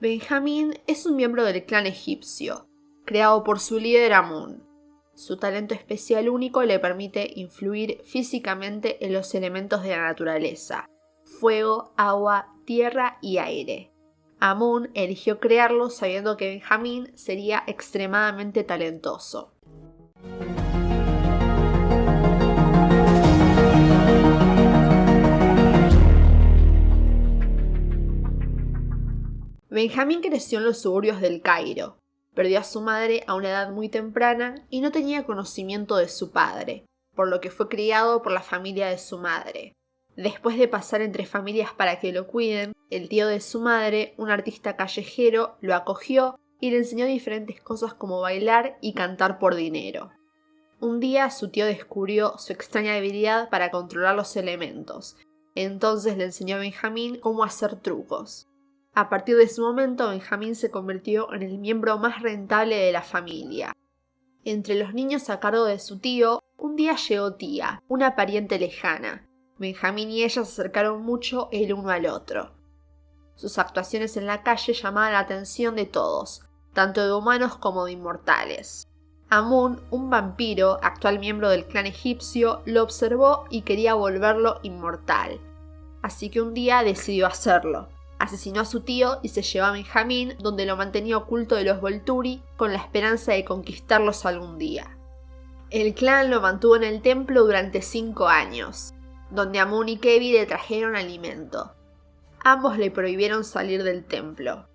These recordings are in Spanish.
Benjamín es un miembro del clan egipcio, creado por su líder Amun. Su talento especial único le permite influir físicamente en los elementos de la naturaleza, fuego, agua, tierra y aire. Amun eligió crearlo sabiendo que Benjamín sería extremadamente talentoso. Benjamín creció en los suburbios del Cairo. Perdió a su madre a una edad muy temprana y no tenía conocimiento de su padre, por lo que fue criado por la familia de su madre. Después de pasar entre familias para que lo cuiden, el tío de su madre, un artista callejero, lo acogió y le enseñó diferentes cosas como bailar y cantar por dinero. Un día su tío descubrió su extraña habilidad para controlar los elementos, entonces le enseñó a Benjamín cómo hacer trucos. A partir de ese momento, Benjamín se convirtió en el miembro más rentable de la familia. Entre los niños a cargo de su tío, un día llegó Tía, una pariente lejana. Benjamín y ella se acercaron mucho el uno al otro. Sus actuaciones en la calle llamaban la atención de todos, tanto de humanos como de inmortales. Amun, un vampiro, actual miembro del clan egipcio, lo observó y quería volverlo inmortal. Así que un día decidió hacerlo asesinó a su tío y se llevó a Benjamín, donde lo mantenía oculto de los Volturi, con la esperanza de conquistarlos algún día. El clan lo mantuvo en el templo durante cinco años, donde Amun y Kevi le trajeron alimento. Ambos le prohibieron salir del templo.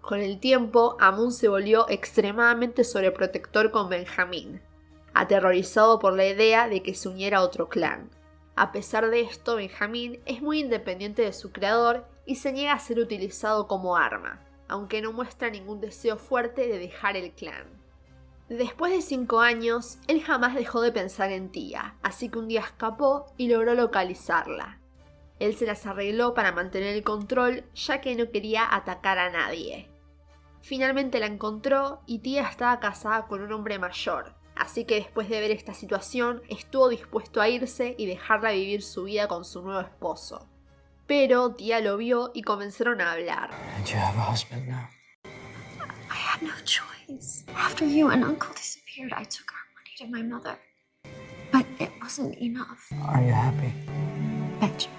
Con el tiempo, Amun se volvió extremadamente sobreprotector con Benjamín, aterrorizado por la idea de que se uniera a otro clan. A pesar de esto, Benjamín es muy independiente de su creador y se niega a ser utilizado como arma, aunque no muestra ningún deseo fuerte de dejar el clan. Después de cinco años, él jamás dejó de pensar en Tía, así que un día escapó y logró localizarla. Él se las arregló para mantener el control, ya que no quería atacar a nadie. Finalmente la encontró y Tía estaba casada con un hombre mayor, así que después de ver esta situación estuvo dispuesto a irse y dejarla vivir su vida con su nuevo esposo. Pero tía lo vio y comenzaron a hablar. you have a husband now? I had no choice. After you and Uncle disappeared, I took our money to my mother. But it wasn't enough. Are you happy? Benjamin,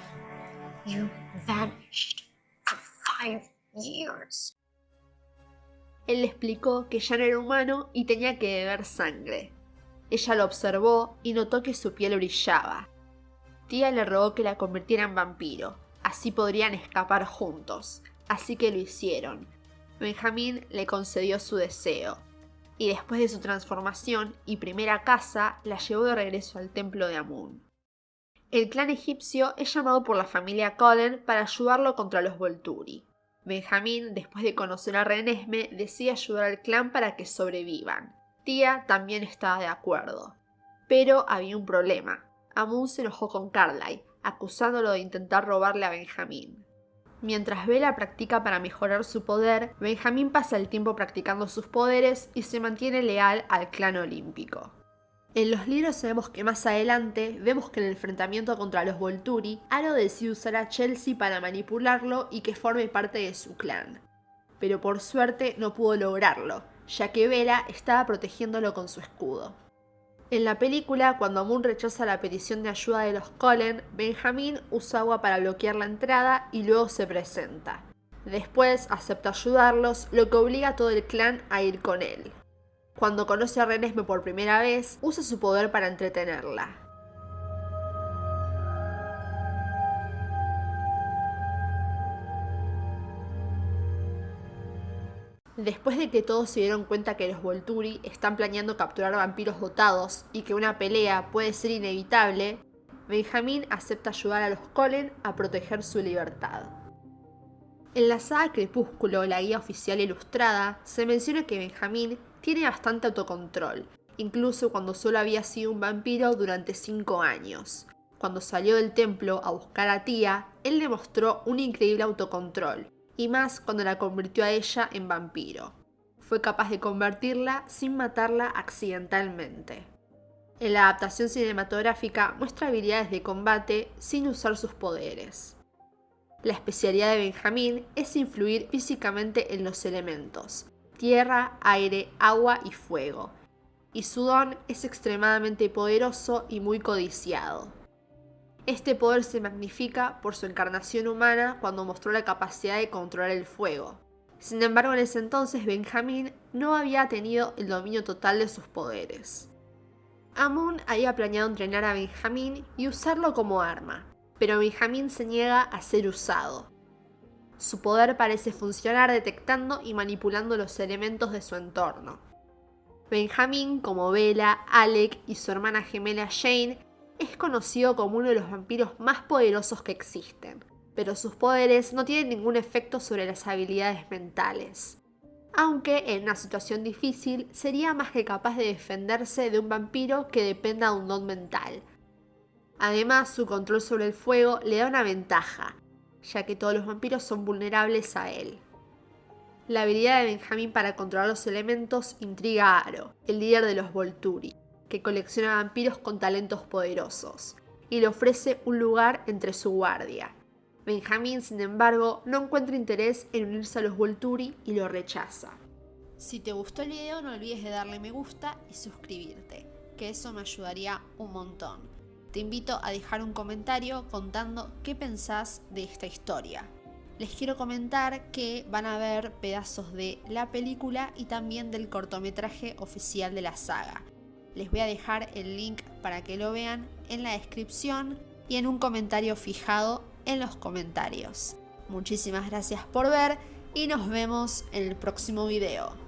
you vanished for five years. Él le explicó que ya no era humano y tenía que beber sangre. Ella lo observó y notó que su piel brillaba. Tía le rogó que la convirtiera en vampiro, Así podrían escapar juntos, así que lo hicieron. Benjamín le concedió su deseo, y después de su transformación y primera casa, la llevó de regreso al templo de Amun. El clan egipcio es llamado por la familia Cullen para ayudarlo contra los Volturi. Benjamín, después de conocer a Renesme, decide ayudar al clan para que sobrevivan. Tía también estaba de acuerdo. Pero había un problema. Amun se enojó con Carlyle, acusándolo de intentar robarle a Benjamín. Mientras Bella practica para mejorar su poder, Benjamín pasa el tiempo practicando sus poderes y se mantiene leal al clan olímpico. En los libros sabemos que más adelante vemos que en el enfrentamiento contra los Volturi, Aro decide usar a Chelsea para manipularlo y que forme parte de su clan. Pero por suerte no pudo lograrlo, ya que Bella estaba protegiéndolo con su escudo. En la película, cuando Amun rechaza la petición de ayuda de los Cullen, Benjamin usa agua para bloquear la entrada y luego se presenta. Después acepta ayudarlos, lo que obliga a todo el clan a ir con él. Cuando conoce a Renesme por primera vez, usa su poder para entretenerla. Después de que todos se dieron cuenta que los Volturi están planeando capturar vampiros dotados y que una pelea puede ser inevitable, Benjamín acepta ayudar a los Colen a proteger su libertad. En la saga Crepúsculo, la guía oficial ilustrada, se menciona que Benjamín tiene bastante autocontrol, incluso cuando solo había sido un vampiro durante 5 años. Cuando salió del templo a buscar a Tía, él demostró un increíble autocontrol, y más cuando la convirtió a ella en vampiro. Fue capaz de convertirla sin matarla accidentalmente. En la adaptación cinematográfica muestra habilidades de combate sin usar sus poderes. La especialidad de Benjamín es influir físicamente en los elementos, tierra, aire, agua y fuego, y su don es extremadamente poderoso y muy codiciado. Este poder se magnifica por su encarnación humana cuando mostró la capacidad de controlar el fuego. Sin embargo, en ese entonces Benjamín no había tenido el dominio total de sus poderes. Amun había planeado entrenar a Benjamín y usarlo como arma, pero Benjamín se niega a ser usado. Su poder parece funcionar detectando y manipulando los elementos de su entorno. Benjamín, como Bella, Alec y su hermana gemela Jane, es conocido como uno de los vampiros más poderosos que existen, pero sus poderes no tienen ningún efecto sobre las habilidades mentales. Aunque en una situación difícil sería más que capaz de defenderse de un vampiro que dependa de un don mental. Además, su control sobre el fuego le da una ventaja, ya que todos los vampiros son vulnerables a él. La habilidad de Benjamin para controlar los elementos intriga a Aro, el líder de los Volturi, que colecciona vampiros con talentos poderosos, y le ofrece un lugar entre su guardia. Benjamin, sin embargo, no encuentra interés en unirse a los Volturi y lo rechaza. Si te gustó el video no olvides de darle me gusta y suscribirte, que eso me ayudaría un montón. Te invito a dejar un comentario contando qué pensás de esta historia les quiero comentar que van a ver pedazos de la película y también del cortometraje oficial de la saga. Les voy a dejar el link para que lo vean en la descripción y en un comentario fijado en los comentarios. Muchísimas gracias por ver y nos vemos en el próximo video.